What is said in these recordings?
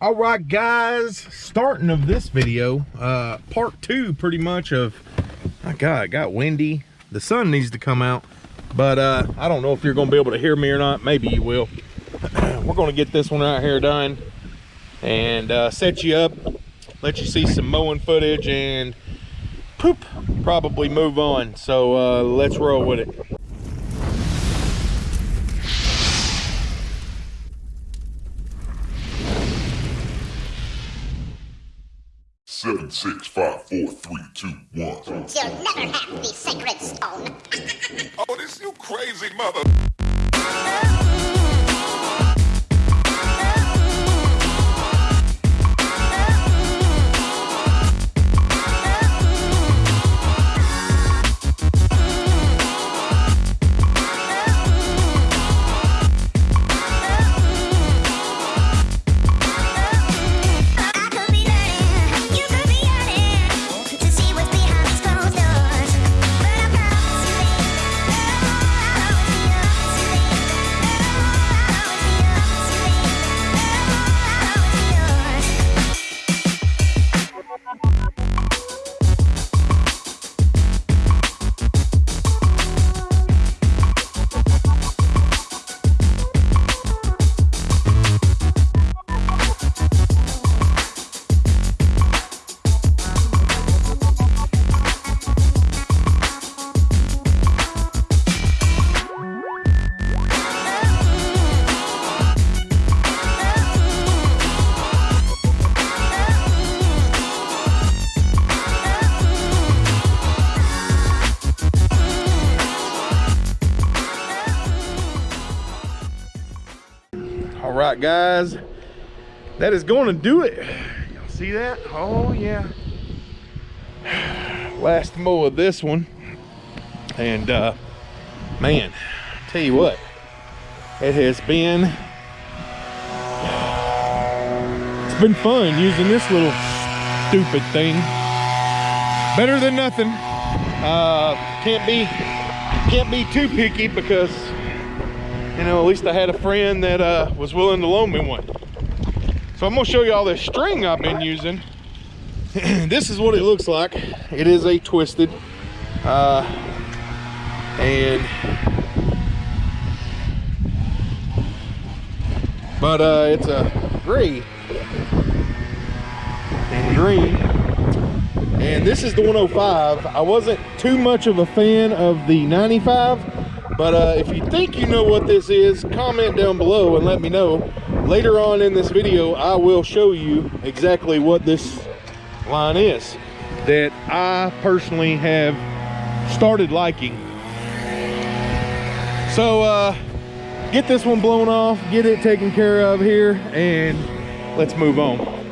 all right guys starting of this video uh part two pretty much of my god it got windy. The sun needs to come out but uh i don't know if you're gonna be able to hear me or not. Maybe you will. We're gonna get this one out here done and uh set you up let you see some mowing footage and poop probably move on. So uh let's roll with it six, five, four, three, two, one. You'll never have the sacred stone. Oh, this you crazy mother. All right guys. That is going to do it. Y'all see that? Oh yeah. Last mow of this one. And uh man tell you what. It has been it's been fun using this little stupid thing. Better than nothing. Uh can't be can't be too picky because you know, at least I had a friend that uh, was willing to loan me one. So I'm gonna show you all this string I've been using. this is what it looks like. It is a twisted, uh, and but uh, it's a gray and green. And this is the 105. I wasn't too much of a fan of the 95 but uh, if you think you know what this is, comment down below and let me know. Later on in this video, I will show you exactly what this line is that I personally have started liking. So uh, get this one blown off, get it taken care of here, and let's move on.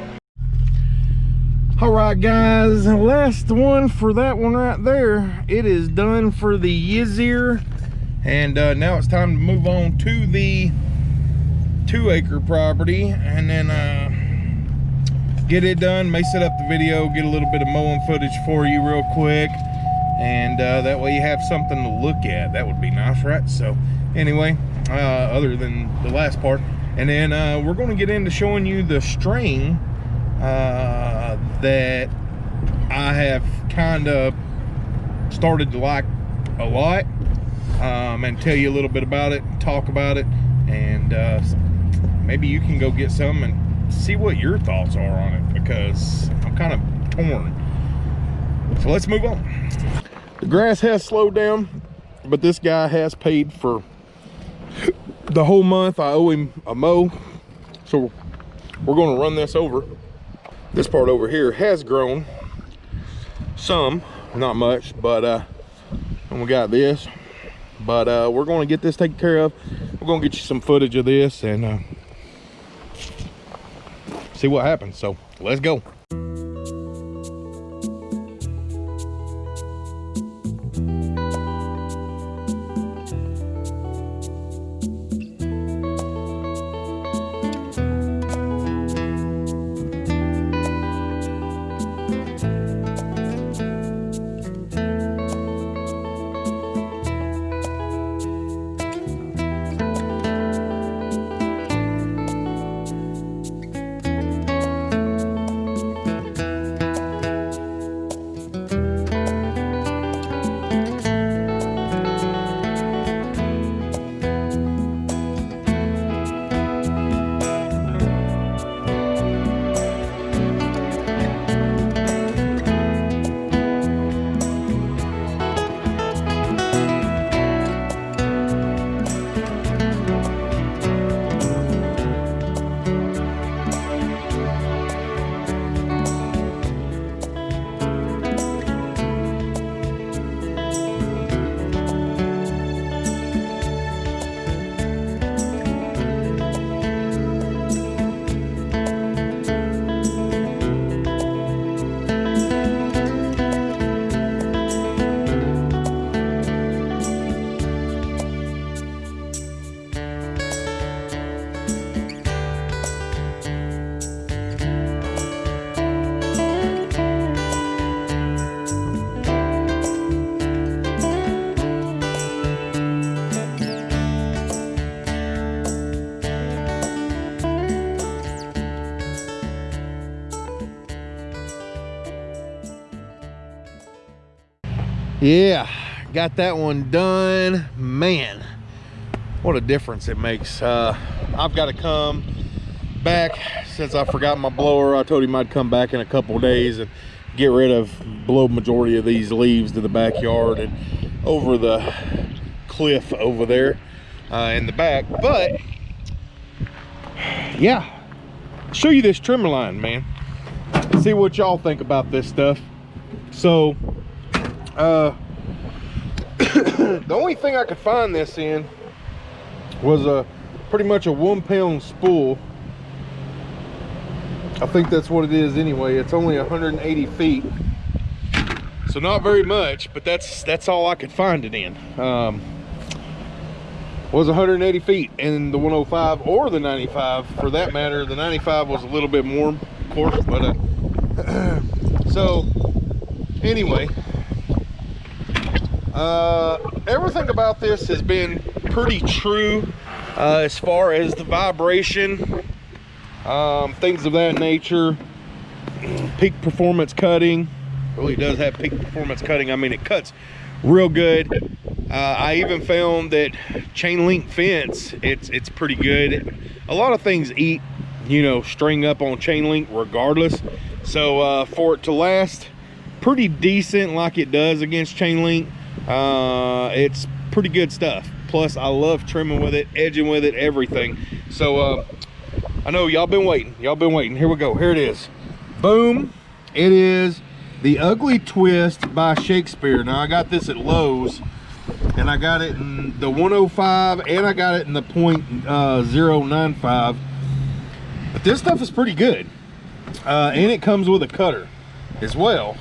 All right, guys, last one for that one right there. It is done for the Yizir and uh, now it's time to move on to the two acre property. And then uh, get it done may set up the video get a little bit of mowing footage for you real quick. And uh, that way you have something to look at. That would be nice right? So anyway uh, other than the last part. And then uh, we're going to get into showing you the string uh, that I have kind of started to like a lot um, and tell you a little bit about it, talk about it, and uh, maybe you can go get some and see what your thoughts are on it because I'm kind of torn. So let's move on. The grass has slowed down, but this guy has paid for the whole month. I owe him a mow, so we're going to run this over. This part over here has grown some, not much, but uh, and we got this but uh, we're going to get this taken care of. We're going to get you some footage of this and uh, see what happens. So let's go. Yeah got that one done. Man what a difference it makes. Uh i've got to come back since i forgot my blower. I told him i'd come back in a couple days and get rid of blow majority of these leaves to the backyard and over the cliff over there uh, in the back. But yeah show you this trimmer line man. See what y'all think about this stuff. So uh the only thing i could find this in was a pretty much a one pound spool. I think that's what it is anyway. It's only 180 feet. So not very much but that's that's all i could find it in. Um was 180 feet and the 105 or the 95 for that matter the 95 was a little bit more of course but uh so anyway uh everything about this has been pretty true uh as far as the vibration um things of that nature. Peak performance cutting. Really does have peak performance cutting. I mean it cuts real good. Uh, i even found that chain link fence it's it's pretty good. A lot of things eat you know string up on chain link regardless. So uh, for it to last pretty decent like it does against chain link uh, it's pretty good stuff. Plus i love trimming with it edging with it everything. So uh, i know y'all been waiting. Y'all been waiting. Here we go. Here it is. Boom. It is the ugly twist by shakespeare. Now i got this at lowes and i got it in the 105 and i got it in the point uh, 095 but this stuff is pretty good. Uh, and it comes with a cutter as well.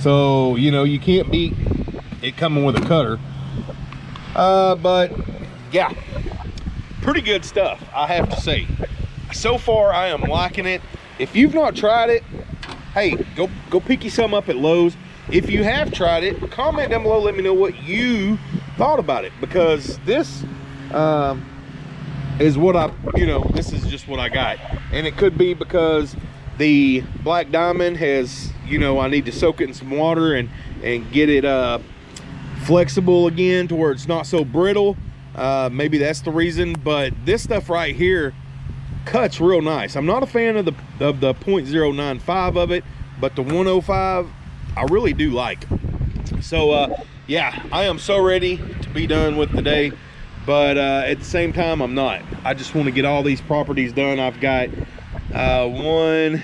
So you know you can't beat it coming with a cutter. Uh, but yeah. Pretty good stuff i have to say. So far i am liking it. If you've not tried it hey go go pick you some up at lowes. If you have tried it comment down below let me know what you thought about it because this um, is what i you know this is just what i got. And it could be because the black diamond has you know i need to soak it in some water and and get it uh flexible again to where it's not so brittle. Uh maybe that's the reason but this stuff right here cuts real nice. I'm not a fan of the of the 0.095 of it but the 105 i really do like. So uh yeah i am so ready to be done with the day but uh at the same time i'm not. I just want to get all these properties done. I've got uh one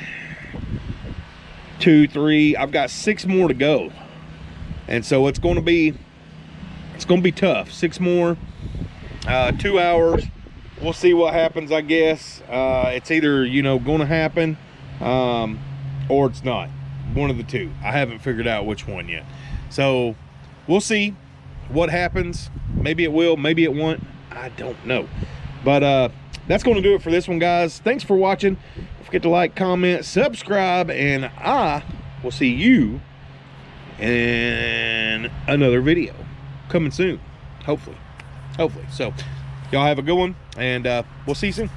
two three i've got six more to go. And so it's going to be it's to be tough. Six more uh two hours. We'll see what happens i guess. Uh it's either you know to happen um or it's not. One of the two. I haven't figured out which one yet. So we'll see what happens. Maybe it will maybe it won't. I don't know. But uh that's going to do it for this one guys. Thanks for watching. Don't forget to like comment subscribe and i will see you in another video coming soon. Hopefully. Hopefully. So y'all have a good one and uh we'll see you soon